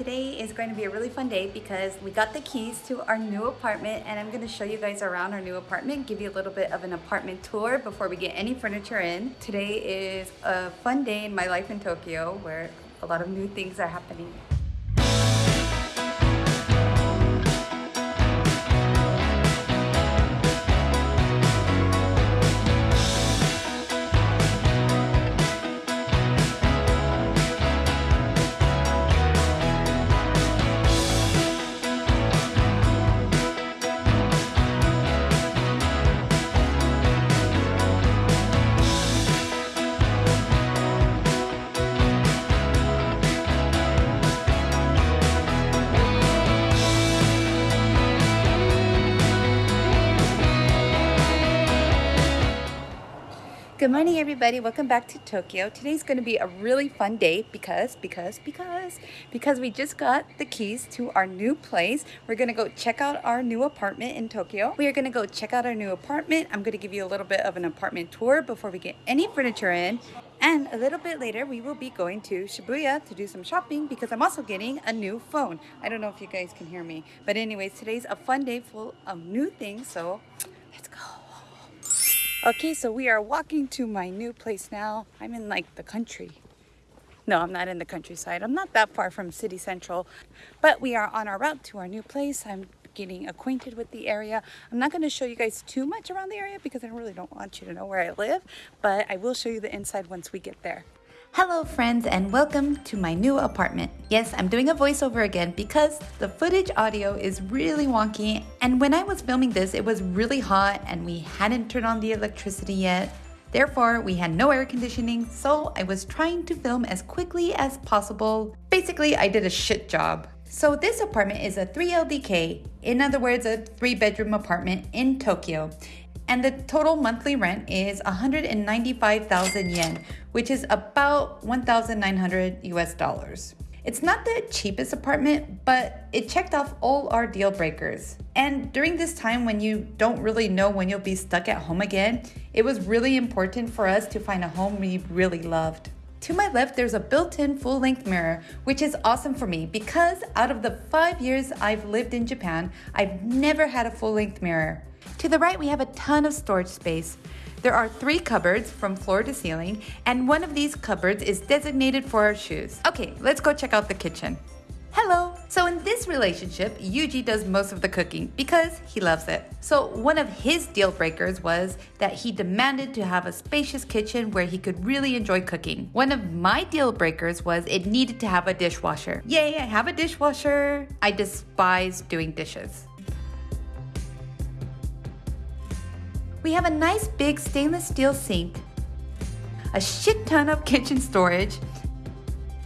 today is going to be a really fun day because we got the keys to our new apartment and I'm going to show you guys around our new apartment, give you a little bit of an apartment tour before we get any furniture in. Today is a fun day in my life in Tokyo where a lot of new things are happening. Good morning everybody, welcome back to Tokyo. Today's going to be a really fun day because, because, because, because we just got the keys to our new place. We're going to go check out our new apartment in Tokyo. We are going to go check out our new apartment. I'm going to give you a little bit of an apartment tour before we get any furniture in. And a little bit later, we will be going to Shibuya to do some shopping because I'm also getting a new phone. I don't know if you guys can hear me. But anyways, today's a fun day full of new things. So let's go. Okay, so we are walking to my new place now. I'm in like the country. No, I'm not in the countryside. I'm not that far from city central, but we are on our route to our new place. I'm getting acquainted with the area. I'm not going to show you guys too much around the area because I really don't want you to know where I live, but I will show you the inside once we get there. Hello friends and welcome to my new apartment. Yes, I'm doing a voiceover again because the footage audio is really wonky and when I was filming this it was really hot and we hadn't turned on the electricity yet. Therefore, we had no air conditioning, so I was trying to film as quickly as possible. Basically, I did a shit job. So this apartment is a 3LDK, in other words, a three bedroom apartment in Tokyo and the total monthly rent is 195,000 yen, which is about 1,900 US dollars. It's not the cheapest apartment, but it checked off all our deal breakers. And during this time when you don't really know when you'll be stuck at home again, it was really important for us to find a home we really loved. To my left, there's a built-in full-length mirror, which is awesome for me because out of the five years I've lived in Japan, I've never had a full-length mirror. To the right, we have a ton of storage space. There are three cupboards from floor to ceiling, and one of these cupboards is designated for our shoes. Okay, let's go check out the kitchen. Hello! So in this relationship, Yuji does most of the cooking because he loves it. So one of his deal breakers was that he demanded to have a spacious kitchen where he could really enjoy cooking. One of my deal breakers was it needed to have a dishwasher. Yay, I have a dishwasher! I despise doing dishes. We have a nice big stainless steel sink, a shit ton of kitchen storage,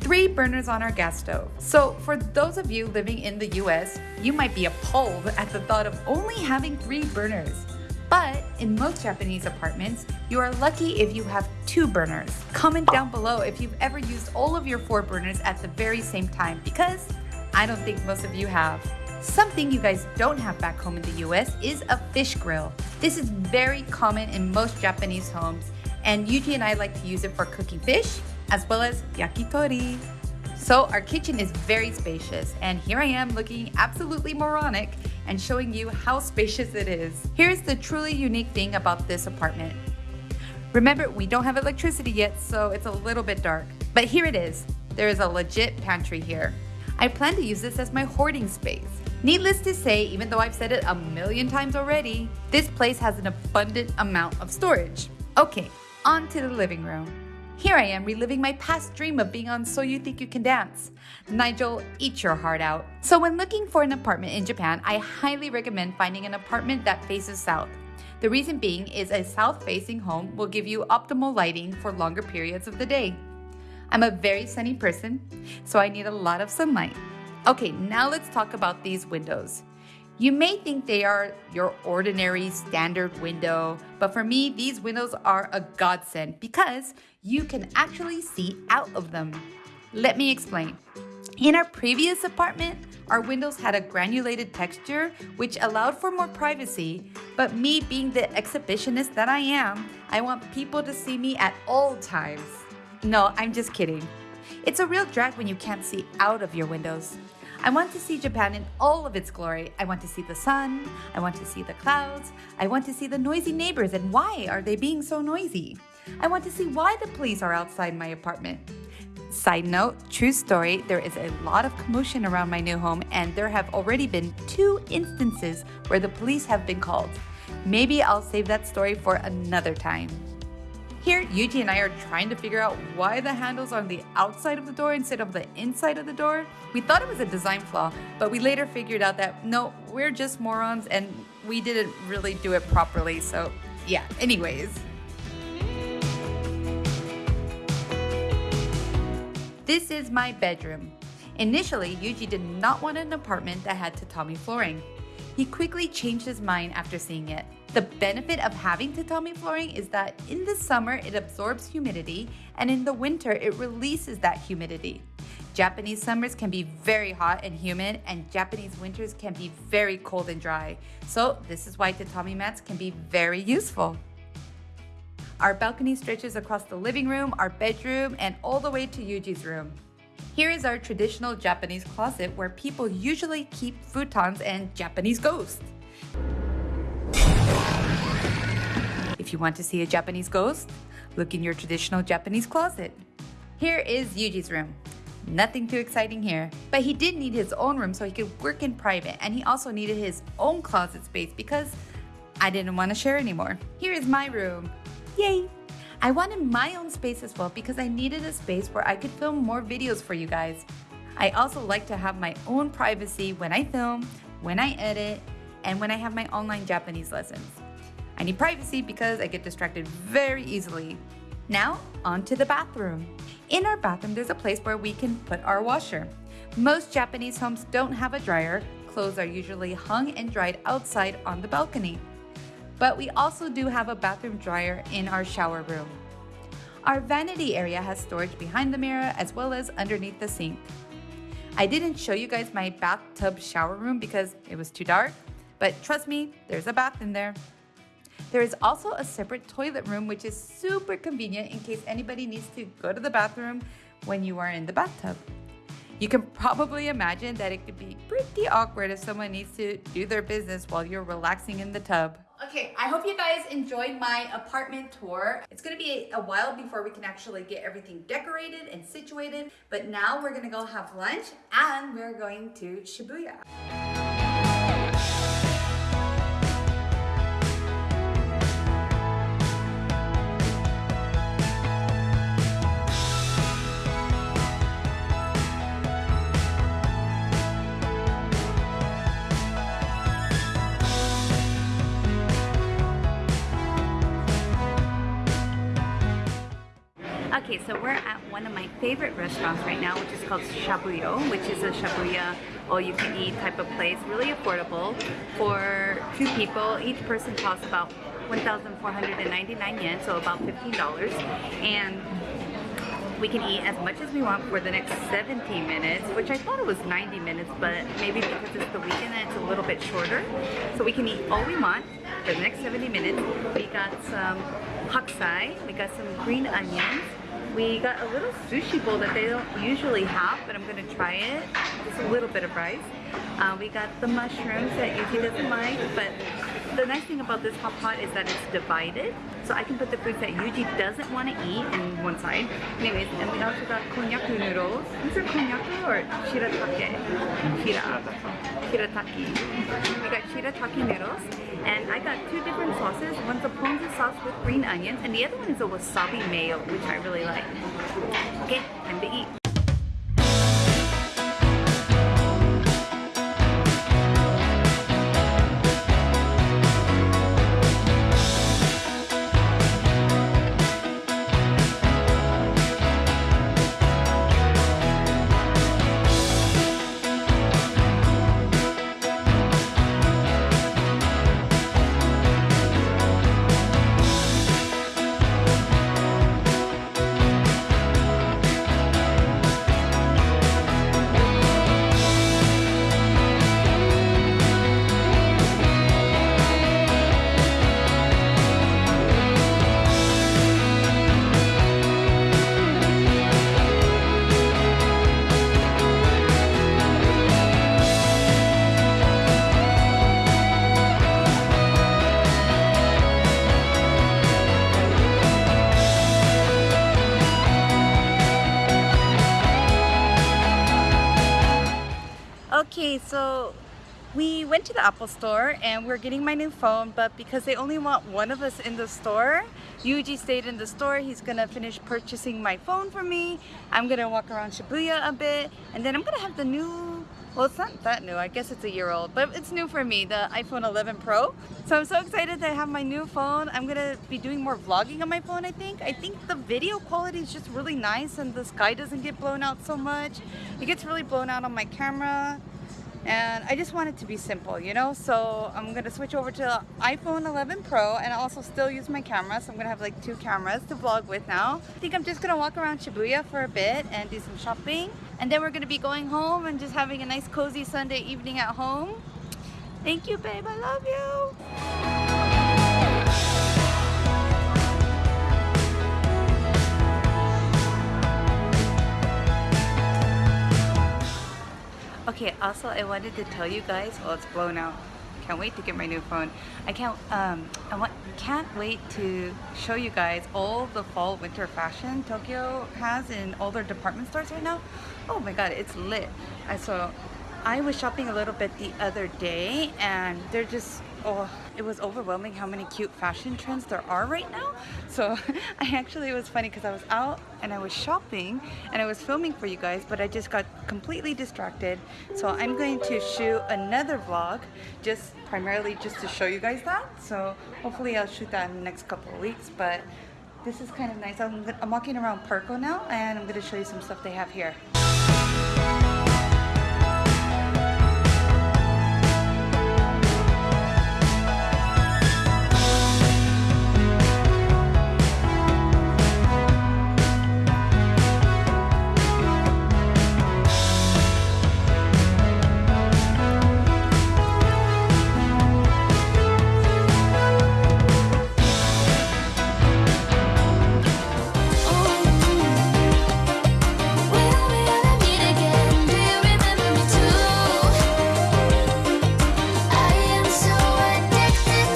three burners on our gas stove. So for those of you living in the US, you might be appalled at the thought of only having three burners. But in most Japanese apartments, you are lucky if you have two burners. Comment down below if you've ever used all of your four burners at the very same time because I don't think most of you have. Something you guys don't have back home in the US is a fish grill. This is very common in most Japanese homes and Yuji and I like to use it for cooking fish as well as yakitori. So our kitchen is very spacious and here I am looking absolutely moronic and showing you how spacious it is. Here's the truly unique thing about this apartment. Remember, we don't have electricity yet, so it's a little bit dark. But here it is. There is a legit pantry here. I plan to use this as my hoarding space. Needless to say, even though I've said it a million times already, this place has an abundant amount of storage. Okay, on to the living room. Here I am reliving my past dream of being on So You Think You Can Dance. Nigel, eat your heart out. So when looking for an apartment in Japan, I highly recommend finding an apartment that faces south. The reason being is a south-facing home will give you optimal lighting for longer periods of the day. I'm a very sunny person, so I need a lot of sunlight. Okay, now let's talk about these windows. You may think they are your ordinary standard window, but for me, these windows are a godsend because you can actually see out of them. Let me explain. In our previous apartment, our windows had a granulated texture which allowed for more privacy, but me being the exhibitionist that I am, I want people to see me at all times. No, I'm just kidding. It's a real drag when you can't see out of your windows. I want to see Japan in all of its glory. I want to see the sun. I want to see the clouds. I want to see the noisy neighbors and why are they being so noisy? I want to see why the police are outside my apartment. Side note, true story, there is a lot of commotion around my new home and there have already been two instances where the police have been called. Maybe I'll save that story for another time. Here, Yuji and I are trying to figure out why the handle's are on the outside of the door instead of the inside of the door. We thought it was a design flaw, but we later figured out that no, we're just morons and we didn't really do it properly, so yeah, anyways. This is my bedroom. Initially, Yuji did not want an apartment that had tatami flooring. He quickly changed his mind after seeing it. The benefit of having tatami flooring is that in the summer it absorbs humidity and in the winter it releases that humidity. Japanese summers can be very hot and humid and Japanese winters can be very cold and dry. So this is why tatami mats can be very useful. Our balcony stretches across the living room, our bedroom, and all the way to Yuji's room. Here is our traditional Japanese closet where people usually keep futons and Japanese ghosts. If you want to see a Japanese ghost, look in your traditional Japanese closet. Here is Yuji's room. Nothing too exciting here, but he did need his own room so he could work in private and he also needed his own closet space because I didn't want to share anymore. Here is my room. Yay! I wanted my own space as well because I needed a space where I could film more videos for you guys. I also like to have my own privacy when I film, when I edit, and when I have my online Japanese lessons. I need privacy because I get distracted very easily. Now, on to the bathroom. In our bathroom, there's a place where we can put our washer. Most Japanese homes don't have a dryer. Clothes are usually hung and dried outside on the balcony. But we also do have a bathroom dryer in our shower room. Our vanity area has storage behind the mirror as well as underneath the sink. I didn't show you guys my bathtub shower room because it was too dark, but trust me, there's a bath in there. There is also a separate toilet room, which is super convenient in case anybody needs to go to the bathroom when you are in the bathtub. You can probably imagine that it could be pretty awkward if someone needs to do their business while you're relaxing in the tub. Okay, I hope you guys enjoyed my apartment tour. It's gonna be a while before we can actually get everything decorated and situated, but now we're gonna go have lunch and we're going to Shibuya. So we're at one of my favorite restaurants right now, which is called Shabuyo, which is a Shabuya all-you-can-eat type of place, really affordable for two people. Each person costs about 1,499 yen, so about $15. And we can eat as much as we want for the next 17 minutes, which I thought it was 90 minutes, but maybe because it's the weekend it's a little bit shorter. So we can eat all we want for the next 70 minutes. We got some hakusai, we got some green onions, we got a little sushi bowl that they don't usually have, but I'm gonna try it. Just a little bit of rice. Uh, we got the mushrooms that Yuki doesn't like, but the nice thing about this hot pot is that it's divided. So I can put the foods that Yuji doesn't want to eat in one side. Anyways, and we also got konnyaku noodles. These are konnyaku or shiratake? Shira. Shirataki. We got shirataki noodles. And I got two different sauces. One's a ponzu sauce with green onions, and the other one is a wasabi mayo, which I really like. Okay, time to eat. Okay, so we went to the Apple store and we're getting my new phone, but because they only want one of us in the store, Yuji stayed in the store. He's gonna finish purchasing my phone for me. I'm gonna walk around Shibuya a bit, and then I'm gonna have the new, well, it's not that new. I guess it's a year old, but it's new for me, the iPhone 11 Pro. So I'm so excited to have my new phone. I'm gonna be doing more vlogging on my phone, I think. I think the video quality is just really nice and the sky doesn't get blown out so much. It gets really blown out on my camera and I just want it to be simple you know? So I'm gonna switch over to iPhone 11 Pro and also still use my camera so I'm gonna have like two cameras to vlog with now. I think I'm just gonna walk around Shibuya for a bit and do some shopping and then we're gonna be going home and just having a nice cozy Sunday evening at home. Thank you babe. I love you Okay, also I wanted to tell you guys, well it's blown out. Can't wait to get my new phone. I can't um I want can't wait to show you guys all the fall winter fashion Tokyo has in all their department stores right now. Oh my god, it's lit. I so I was shopping a little bit the other day and they're just oh it was overwhelming how many cute fashion trends there are right now. So I actually it was funny because I was out and I was shopping and I was filming for you guys but I just got completely distracted. So I'm going to shoot another vlog just primarily just to show you guys that. So hopefully I'll shoot that in the next couple of weeks but this is kind of nice. I'm, I'm walking around Parco now and I'm going to show you some stuff they have here